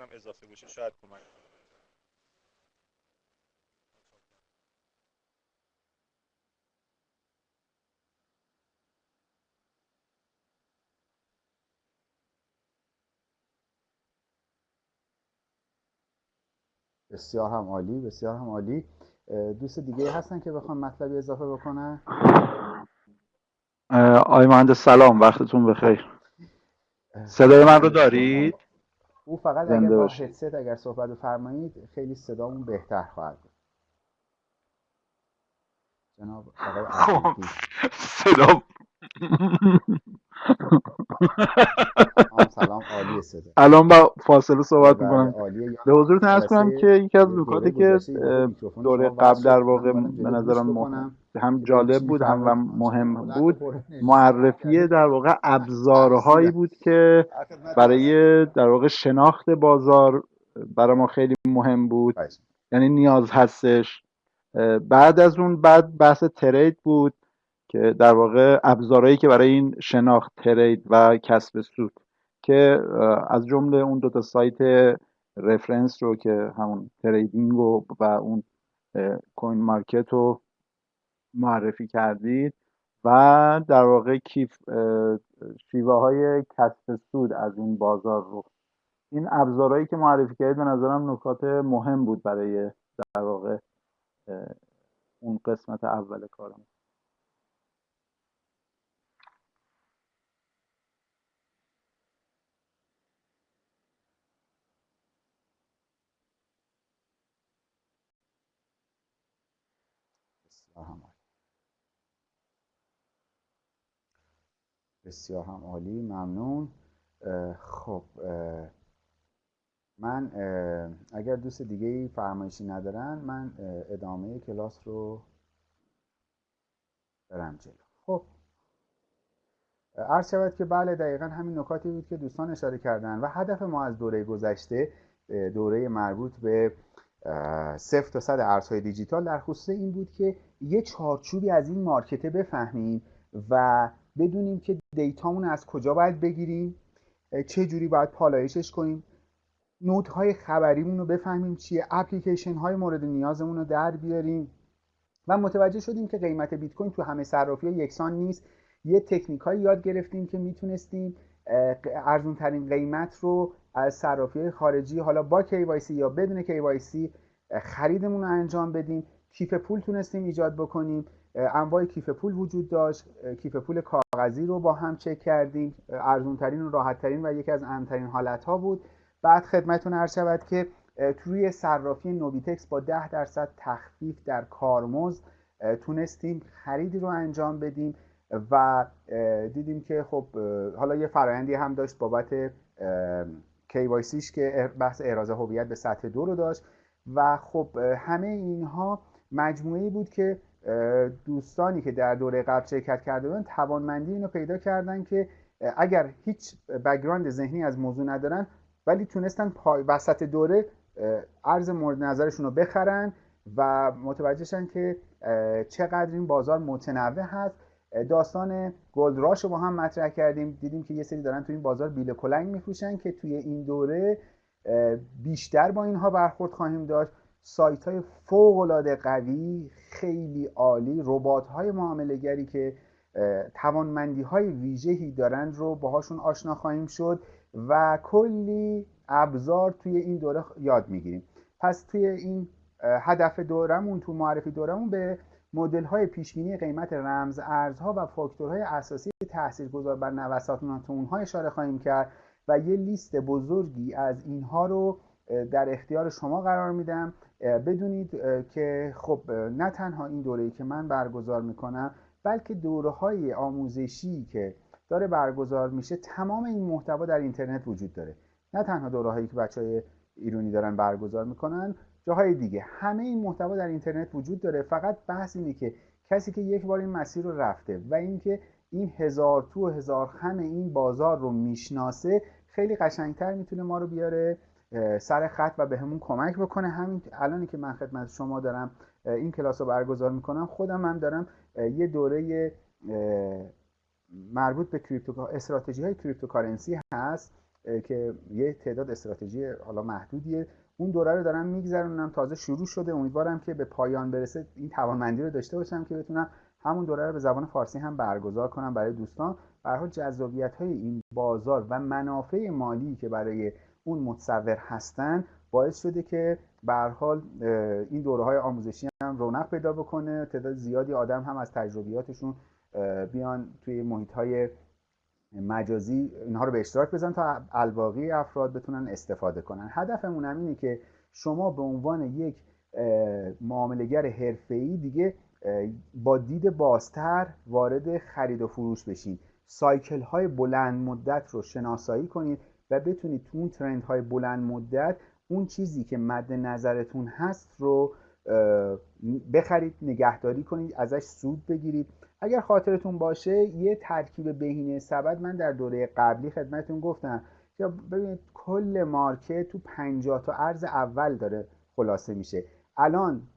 اگرم اضافه بشه شاید کمک بسیار هم عالی بسیار هم عالی. دوست دیگه هستن که بخوام مطلبی اضافه بکنن؟ آقای مهندس سلام وقتتون بخیر. صدای من رو دارید؟ او فقط اگر با هدست اگر صحبت بفرمایید خیلی صدامون بهتر خواهد بود. جناب خب صدا سلام عالی الان با فاصله صحبت بله، می‌کنم. به حضورتون ارز کنم که یکی از نکاتی که دوره قبل در واقع به نظرم هم جالب بود هم مهم بود. معرفی در واقع ابزارهایی بود که برای در واقع شناخت بازار برای ما خیلی مهم بود. یعنی نیاز هستش. بعد از اون بعد بحث ترید بود. که در واقع ابزارهایی که برای این شناخت ترید و کسب سود که از جمله اون دو تا سایت رفرنس رو که همون تریدینگ و, و اون کوین مارکت رو معرفی کردید و در واقع کیف شیوه های کسب سود از این بازار رو. این ابزارهایی که معرفی کردید به نظرم نکات مهم بود برای در واقع اون قسمت اول کارم. بسیار هم عالی ممنون. خب من اگر دوست دیگه ای فرمایشی ندارن من ادامه کلاس رو برم جلو. خب. عرض شود که بله دقیقا همین نکاتی بود که دوستان اشاره کردن و هدف ما از دوره گذشته دوره مربوط به صفر تا صد ارزهای دیجیتال در خصوص این بود که یه چارچوبی از این مارکته بفهمیم و بدونیم که دیتامون از کجا باید بگیریم چه جوری باید پالایشش کنیم. های خبریمون رو بفهمیم چیه اپلیکیشن های مورد نیازمون رو در بیاریم و متوجه شدیم که قیمت بیت کوین تو همه صرافی یکسان نیست. یه تکنیک یاد گرفتیم که می‌تونستیم ارزون ترین قیمت رو از صرافی خارجی حالا با KYC یا بدون KYC خریدمون رو انجام بدیم. کیف پول تونستیم ایجاد بکنیم. انواع کیف پول وجود داشت. کیف پول کاغذی رو با هم چک کردیم. ارزون ترین و راحت ترین و یکی از اهمترین حالت ها بود. بعد خدمتتون عرض شود که توی صرافی نوبیتکس با 10 درصد تخفیف در کارمز تونستیم خریدی رو انجام بدیم. و دیدیم که خب حالا یه فرایندی هم داشت بابت KYCش که بحث احراز هویت به سطح دو رو داشت و خب همه اینها مجموعه بود که دوستانی که در دوره قبل شرکت کرده بودن توانمندی اینو پیدا کردن که اگر هیچ background ذهنی از موضوع ندارن ولی تونستن پای وسط دوره ارز مورد نظرشون رو بخرن و متوجه شدن که چقدر این بازار متنوع هست داستان gold rush رو با هم مطرح کردیم. دیدیم که یه سری دارن تو این بازار بیل کلنگ میفروشن که توی این دوره بیشتر با اینها برخورد خواهیم داشت. سایت های فوق العاده قوی خیلی عالی. ربات های معامله گری که توانمندی های ویژه‌ای دارند رو باهاشون آشنا خواهیم شد و کلی ابزار توی این دوره یاد می‌گیریم. پس توی این هدف دورمون تو معرفی دورمون به مدل های پیشبینی قیمت رمز ارزها و فاکتورهای اساسی تاثیرگذار بر نوسانات اونها اشاره خواهیم کرد و یه لیست بزرگی از اینها رو در اختیار شما قرار میدم. بدونید که خب نه تنها این دوره که من برگزار می‌کنم بلکه دوره های آموزشی که داره برگزار میشه تمام این محتوا در اینترنت وجود داره. نه تنها دوره هایی که بچه های ایرانی دارن برگزار می‌کنن جاهای دیگه. همه این محتوا در اینترنت وجود داره. فقط بحث اینه که کسی که یک بار این مسیر رو رفته و اینکه این هزار تو و هزار خم این بازار رو می‌شناسه خیلی قشنگتر می‌تونه ما رو بیاره سر خط و بهمون به کمک بکنه. همین الانی که من خدمت شما دارم این کلاس رو برگزار می‌کنم خودم هم دارم یه دوره مربوط به crypto استراتژی های cryptocurrency هست که یه تعداد استراتژی حالا محدودیه. اون دوره رو دارم میگذرونم تازه شروع شده. امیدوارم که به پایان برسه این توانمندی رو داشته باشم که بتونم همون دوره رو به زبان فارسی هم برگزار کنم برای دوستان. برای جذابیت های این بازار و منافع مالی که برای اون متصور هستن باعث شده که به حال این دوره های آموزشی هم رونق پیدا بکنه. تعداد زیادی آدم هم از تجربیاتشون بیان توی محیط های مجازی اینها رو به اشتراک بزن تا الباقی افراد بتونن استفاده کنن. هدفمون هم اینه که شما به عنوان یک معاملگر حرفه‌ای دیگه با دید بازتر وارد خرید و فروش بشین. سایکل های بلند مدت رو شناسایی کنید و بتونید تو اون ترند های بلند مدت اون چیزی که مد نظرتون هست رو بخرید نگهداری کنید ازش سود بگیرید. اگر خاطرتون باشه یه ترکیب بهینه سبد من در دوره قبلی خدمتتون گفتم. که ببینید کل مارکت تو 50 تا ارز اول داره خلاصه میشه. الان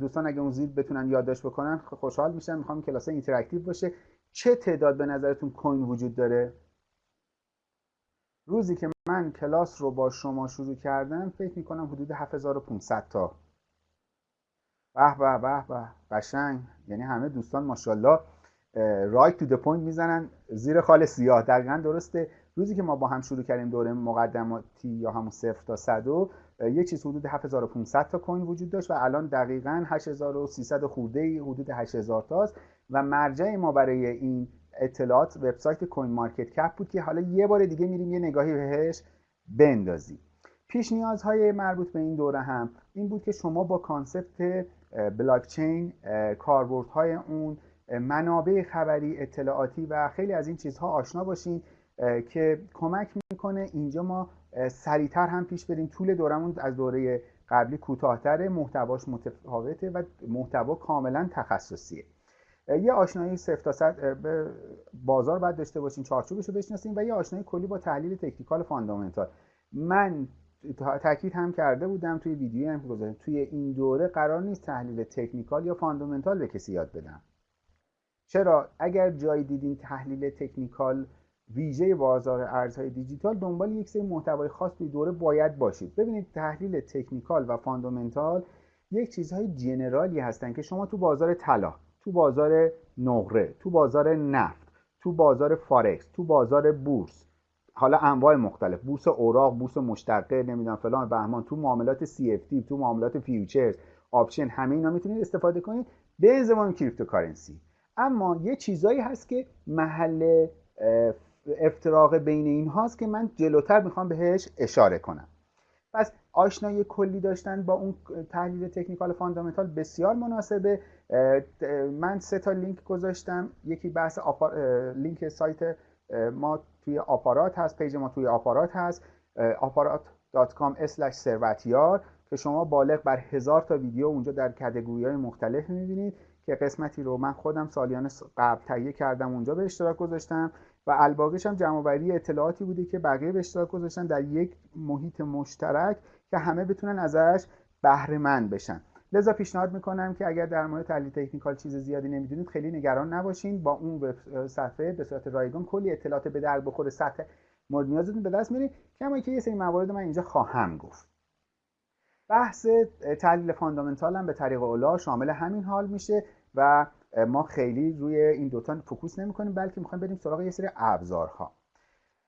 دوستان اگه اون زیر بتونن یادداشت بکنن خوشحال میشن می‌خوام کلاس interactive باشه. چه تعداد به نظرتون coin وجود داره؟ روزی که من کلاس رو با شما شروع کردم فکر می‌کنم حدود 7500 تا. به به به به. قشنگ. یعنی همه دوستان ماشاءالله right to point می‌زنن. زیر خال سیاه. دقیقا درسته. روزی که ما با هم شروع کردیم دوره مقدماتی یا همون صفر تا 100 یه چیز حدود 7500 تا coin وجود داشت و الان دقیقا 8300 خورده حدود 8000 تاست. و مرجع ما برای این اطلاعات وبسایت CoinMarketCap بود که حالا یه بار دیگه میریم یه نگاهی بهش بندازیم. پیش نیازهای مربوط به این دوره هم این بود که شما با concept بلاکچین کاربردهای اون منابع خبری اطلاعاتی و خیلی از این چیزها آشنا باشین که کمک می‌کنه اینجا ما سریعتر هم پیش بریم. طول دورمون از دوره قبلی کوتاهتره محتواش متفاوته و محتوا کاملا تخصصیه. یه آشنایی صفر تا بازار باید داشته باشین چارچوبش رو بشناسین و یه آشنایی کلی با تحلیل technical fundamental. من تاکید هم کرده بودم توی ویدیو هم گذاشتم. توی این دوره قرار نیست تحلیل technical یا fundamental به کسی یاد بدم. چرا؟ اگر جایی دیدین تحلیل technical ویژه بازار ارزهای دیجیتال دنبال یک سری محتوای خاص توی دوره باید باشید. ببینید تحلیل technical و fundamental یک چیزهای general ی هستن که شما تو بازار طلا تو بازار نقره تو بازار نفت تو بازار فارکس تو بازار بورس حالا انواع مختلف. بورس اوراق بورس مشتقه نمی‌دونم فلان بهمان تو معاملات CFD تو معاملات futures option همه اینا می‌تونید استفاده کنید به زمان cryptocurrency. اما یه چیزایی هست که محل افتراق بین این هاست که من جلوتر می‌خوام بهش اشاره کنم. پس آشنایی کلی داشتن با اون تحلیل technical fundamental بسیار مناسبه. من سه تا لینک گذاشتم. یکی بحث لینک سایت ما توی آپارات هست page ما توی آپارات هست آپارات.com ثروتیار که شما بالغ بر هزار تا ویدیو اونجا در کتگوری های مختلف می‌بینید که قسمتی رو من خودم سالیان قبل تهیه کردم اونجا به اشتراک گذاشتم و الباقیش هم جمعآوری اطلاعاتی بوده که بقیه به اشتراک گذاشتن در یک محیط مشترک که همه بتونن ازش بهره مند بشن. لذا پیشنهاد می‌کنم که اگر در مورد تحلیل تکنیکال چیز زیادی نمی‌دونید خیلی نگران نباشین. با اون صفحه به صورت رایگان کلی اطلاعات به در بخور سطح مورد نیازتون به دست میارید کما که یه سری موارد من اینجا خواهم گفت. بحث تحلیل fundamental هم به طریق اولی شامل همین حال میشه و ما خیلی روی این دوتا focus نمی کنیم بلکه می‌خوایم بریم سراغ یه سری ابزارها.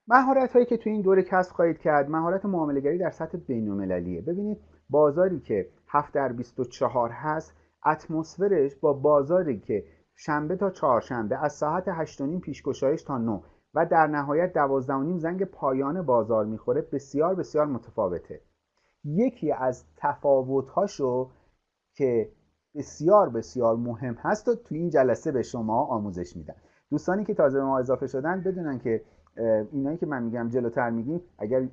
مهارت هایی که توی این دوره کسب خواهید کرد مهارت معامله‌گری در سطح بین‌المللیه. ببینید بازاری که 7 در 24 هست. اتمسفرش با بازاری که شنبه تا چهارشنبه از ساعت 8 پیشگشایش تا 9 و در نهایت 12 زنگ پایان بازار می‌خوره بسیار بسیار متفاوته. یکی از تفاوت‌هاشو که بسیار بسیار مهم هست و تو این جلسه به شما آموزش میدن دوستانی که تازه به ما اضافه شدن بدونن که اینایی که من میگم جلوتر میگیم اگر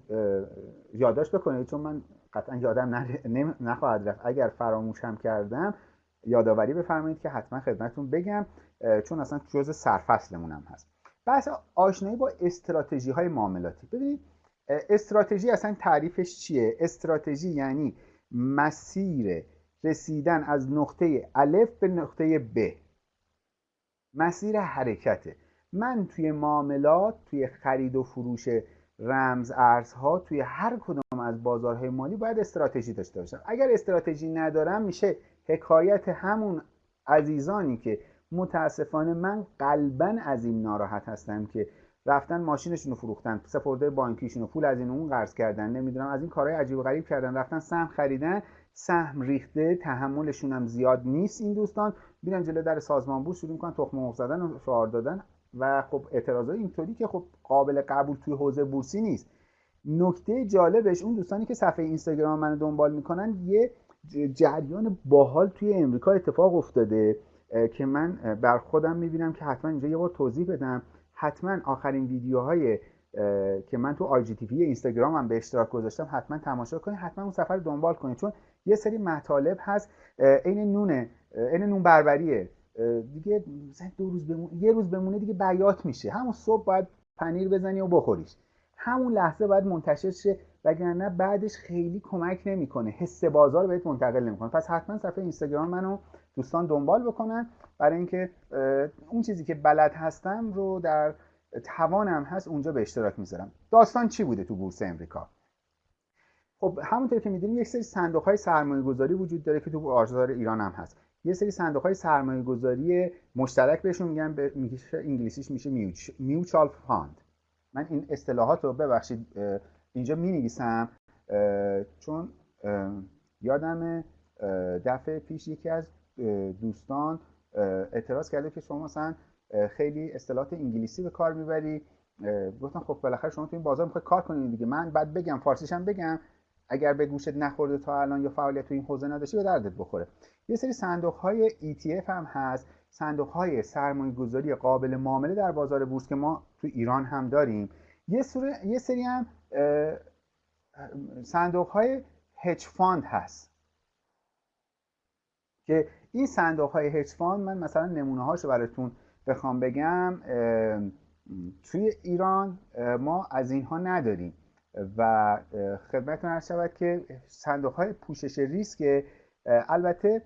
یادداشت بکنید چون من قطعا یادم نخواهد رفت. اگر فراموشم کردم یادآوری بفرمایید که حتما خدمتتون بگم چون اصلا جزء سرفصلمون هم هست. بحث آشنایی با استراتژی های معاملاتی. ببینید استراتژی اصلا تعریفش چیه؟ استراتژی یعنی مسیر رسیدن از نقطه الف به نقطه ب. مسیر حرکته من توی معاملات توی خرید و فروش رمز ارزها توی هر کدام از بازارهای مالی باید استراتژی داشته باشن. اگر استراتژی ندارم میشه حکایت همون عزیزانی که متاسفانه من قلبا از این ناراحت هستم که رفتن ماشینشون رو فروختن سپرده بانکیشون رو پول از این اون قرض کردن نمی‌دونم از این کارهای عجیب و غریب کردن رفتن سهم خریدن سهم ریخته تحملشون هم زیاد نیست این دوستان. بیرن جلو در سازمان بود شروع می‌کنن تخم مرغ زدن و شعار دادن. و خب اعتراضای اینطوری که خب قابل قبول توی حوزه بورسی نیست. نکته جالبش اون دوستانی که صفحه اینستاگرام منو دنبال می‌کنن یه جریان باحال توی امریکا اتفاق افتاده که من بر خودم می‌بینم که حتما اینجا یه بار توضیح بدم. حتما آخرین ویدیوهای که من تو آی جی تی اینستاگرام هم به اشتراک گذاشتم حتما تماشا کنید. حتما اون سفر دنبال کنید چون یه سری مطالب هست عین نونه عین نون بربریه. دیگه دو روز بمونه یه روز بمونه دیگه بیات میشه. همون صبح باید پنیر بزنی و بخوریش. همون لحظه باید منتشر شه وگرنه بعدش خیلی کمک نمی‌کنه. حس بازار بهت منتقل نمی‌کنه. پس حتما صفحه اینستاگرام منو دوستان دنبال بکنن. برای اینکه اون چیزی که بلد هستم رو در توانم هست اونجا به اشتراک می‌ذارم. داستان چی بوده تو بورس امریکا؟ خب همونطور که می‌دونیم یک سری صندوق های سرمایه گذاری وجود داره که تو بازار ایران هم هست. یه سری صندوق های سرمایه گذاری مشترک بهشون میگن به انگلیسیش میشه میوچال فاند. من این اصطلاحات رو ببخشید اینجا می نویسم چون یادم دفعه پیش یکی از دوستان اعتراض کرده که شما مثلا خیلی اصطلاحات انگلیسی به کار می‌بری گفتم خب بالاخره شما تو این بازار می‌خوای کار کنید دیگه. من بعد بگم فارسیش هم بگم. اگر به گوشت نخورده تا الان یا فعالیت تو این حوزه نداشتی به دردت بخوره. یه سری صندوق های ETF هم هست. صندوق های سرمایه گذاری قابل معامله در بازار بورس که ما تو ایران هم داریم. یه, یه سری هم صندوق های hedge fund هست. که این صندوق های hedge fund من مثلا نمونه هاشو براتون بخوام بگم توی ایران ما از اینها نداریم. و خدمتتون عرض شود که صندوق های پوشش ریسک البته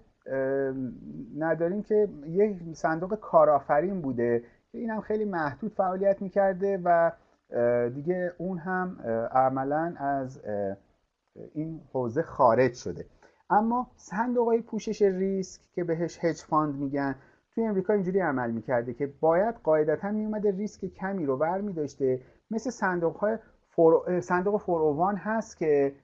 نداریم که یک صندوق کارآفرین بوده که این هم خیلی محدود فعالیت می‌کرده و دیگه اون هم عملا از این حوزه خارج شده. اما صندوق های پوشش ریسک که بهش hedge fund میگن توی امریکا اینجوری عمل می‌کرده که باید قاعدتا میومده ریسک کمی رو برمی داشته مثل صندوق های فور... صندوق فوروان هست که